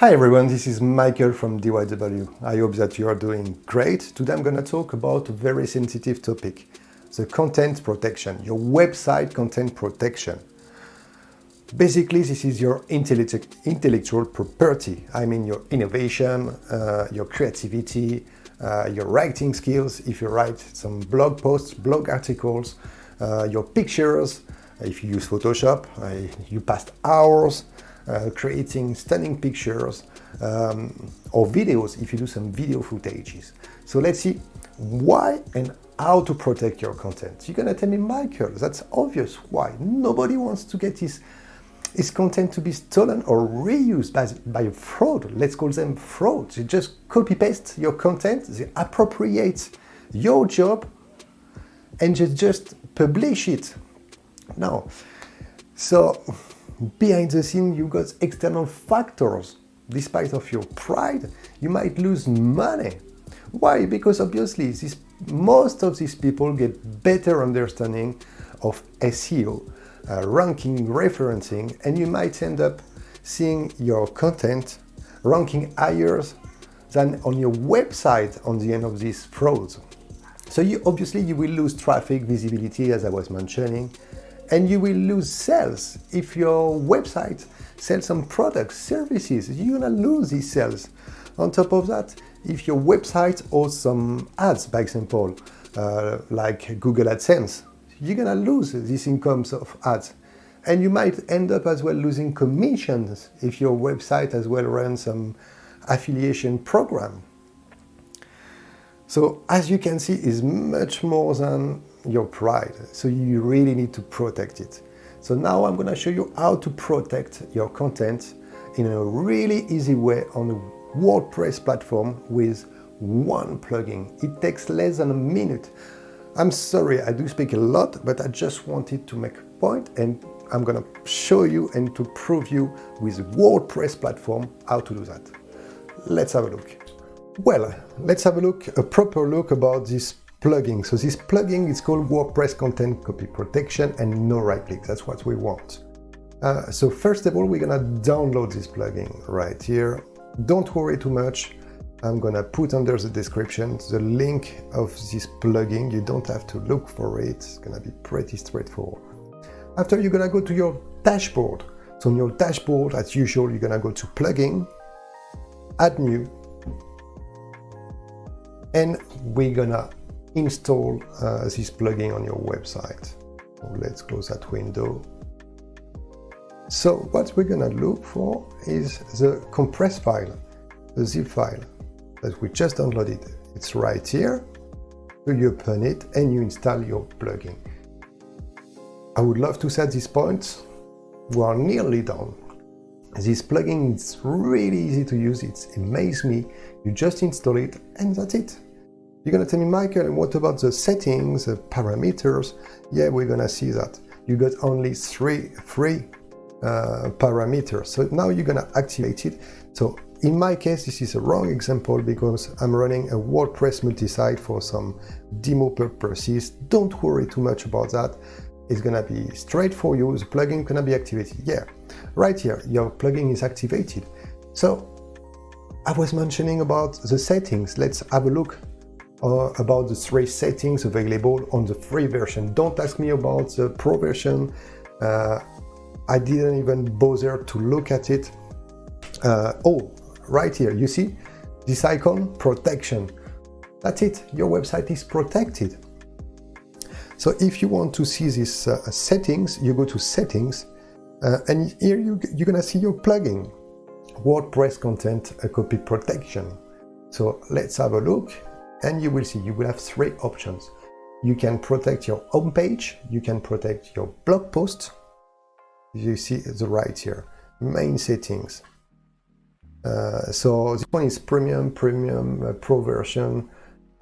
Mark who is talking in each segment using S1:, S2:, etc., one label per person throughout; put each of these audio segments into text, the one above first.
S1: Hi everyone, this is Michael from DYW. I hope that you are doing great. Today I'm going to talk about a very sensitive topic, the content protection, your website content protection. Basically, this is your intellectual property. I mean your innovation, uh, your creativity, uh, your writing skills, if you write some blog posts, blog articles, uh, your pictures, if you use Photoshop, uh, you passed hours, uh, creating stunning pictures um, or videos if you do some video footages. So let's see why and how to protect your content. You're gonna tell me, Michael, that's obvious. Why? Nobody wants to get his, his content to be stolen or reused by, by fraud. Let's call them frauds. They just copy paste your content, they appropriate your job and you just publish it. Now, so behind the scene you got external factors. Despite of your pride, you might lose money. Why? Because obviously this, most of these people get better understanding of SEO, uh, ranking, referencing, and you might end up seeing your content ranking higher than on your website on the end of these frauds. So you obviously you will lose traffic, visibility, as I was mentioning, and you will lose sales. If your website sells some products, services, you're gonna lose these sales. On top of that, if your website hosts some ads, by example, uh, like Google AdSense, you're gonna lose these incomes of ads. And you might end up as well losing commissions if your website as well runs some affiliation program. So as you can see, is much more than your pride. So you really need to protect it. So now I'm going to show you how to protect your content in a really easy way on a WordPress platform with one plugin. It takes less than a minute. I'm sorry, I do speak a lot, but I just wanted to make a point and I'm going to show you and to prove you with WordPress platform how to do that. Let's have a look. Well, let's have a look, a proper look about this So this plugin is called WordPress Content Copy Protection and no right click. That's what we want. Uh, so first of all, we're gonna download this plugin right here. Don't worry too much. I'm gonna put under the description the link of this plugin. You don't have to look for it. It's gonna be pretty straightforward. After you're gonna go to your dashboard. So on your dashboard, as usual, you're gonna go to plugin, add new, and we're gonna install uh, this plugin on your website. So let's close that window. So what we're gonna look for is the compressed file, the zip file that we just downloaded. It's right here. So you open it and you install your plugin. I would love to set this point. We are nearly done. This plugin is really easy to use. It's amazed me. You just install it and that's it. You're gonna tell me, Michael, what about the settings, the parameters? Yeah, we're gonna see that. You got only three, three uh, parameters. So now you're gonna activate it. So in my case, this is a wrong example because I'm running a WordPress multi-site for some demo purposes. Don't worry too much about that. It's gonna be straight for you. The plugin gonna be activated. Yeah, right here, your plugin is activated. So I was mentioning about the settings. Let's have a look uh, about the three settings available on the free version. Don't ask me about the pro version. Uh, I didn't even bother to look at it. Uh, oh, right here, you see this icon, protection. That's it, your website is protected. So if you want to see these uh, settings, you go to settings uh, and here you, you're gonna see your plugin, WordPress content copy protection. So let's have a look and you will see you will have three options. You can protect your home page, you can protect your blog post. You see the right here, main settings. Uh, so this one is premium, premium, uh, pro version.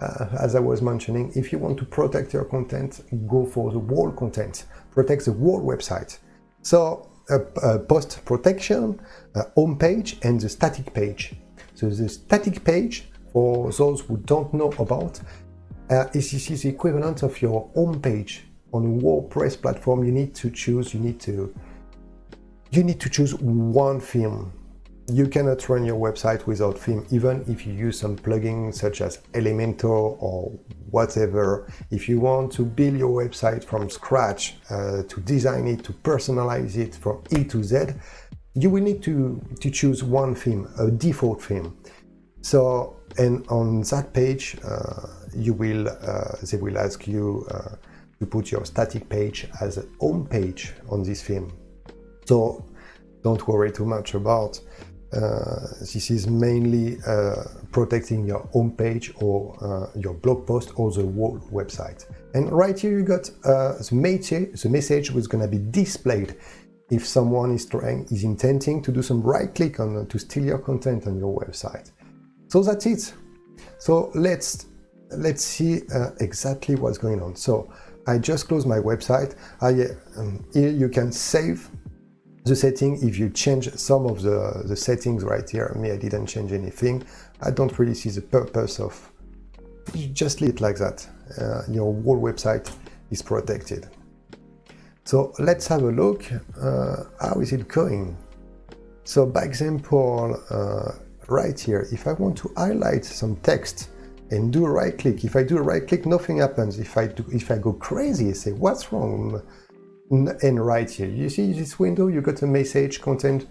S1: Uh, as I was mentioning, if you want to protect your content, go for the wall content, protect the wall website. So uh, post protection, uh, home page and the static page. So the static page for those who don't know about, uh, this is the equivalent of your home page on a WordPress platform. You need to choose, you need to, you need to choose one theme. you cannot run your website without theme, even if you use some plugins such as Elementor or whatever. If you want to build your website from scratch, uh, to design it, to personalize it from E to Z, you will need to, to choose one theme, a default theme. So, and on that page, uh, you will, uh, they will ask you uh, to put your static page as a home page on this theme. So don't worry too much about uh, this is mainly uh, protecting your home page or uh, your blog post or the whole website. And right here you got the, message, the message was going to be displayed if someone is trying is intending to do some right click on to steal your content on your website. So that's it. So let's let's see uh, exactly what's going on. So I just closed my website. I, um, here you can save the setting, if you change some of the, the settings right here, me, I didn't change anything. I don't really see the purpose of you just leave it like that. Uh, your whole website is protected. So let's have a look. Uh, how is it going? So by example, uh, right here, if I want to highlight some text and do a right click, if I do a right click, nothing happens. If I do, if I go crazy, I say, what's wrong? and right here, you see this window, you got a message, content,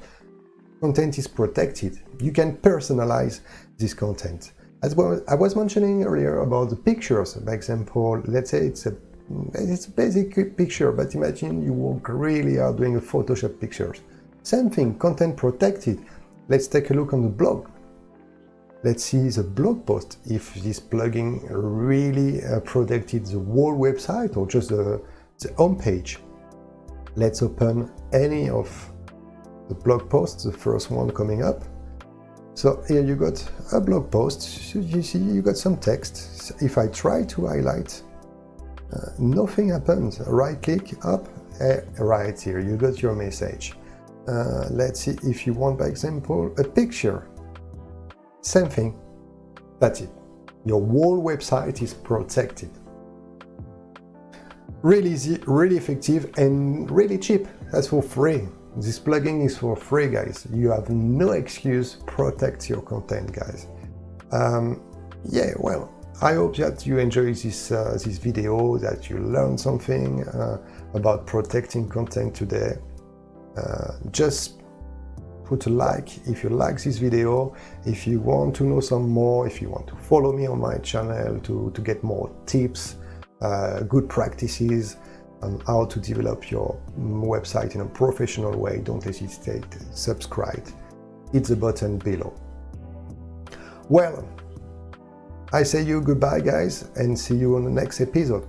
S1: content is protected. You can personalize this content. As well, I was mentioning earlier about the pictures, for example, let's say it's a it's a basic picture, but imagine you work really hard doing a Photoshop pictures. Same thing, content protected. Let's take a look on the blog. Let's see the blog post, if this plugin really uh, protected the whole website or just the, the home page. Let's open any of the blog posts, the first one coming up. So here you got a blog post, you see you got some text. If I try to highlight, uh, nothing happens. Right click up, uh, right here, you got your message. Uh, let's see if you want, by example, a picture. Same thing, that's it. Your whole website is protected really easy, really effective, and really cheap. That's for free. This plugin is for free, guys. You have no excuse. Protect your content, guys. Um, yeah, well, I hope that you enjoy this uh, this video, that you learned something uh, about protecting content today. Uh, just put a like if you like this video. If you want to know some more, if you want to follow me on my channel to, to get more tips, uh, good practices on how to develop your website in a professional way, don't hesitate, subscribe, hit the button below. Well, I say you goodbye guys and see you on the next episode.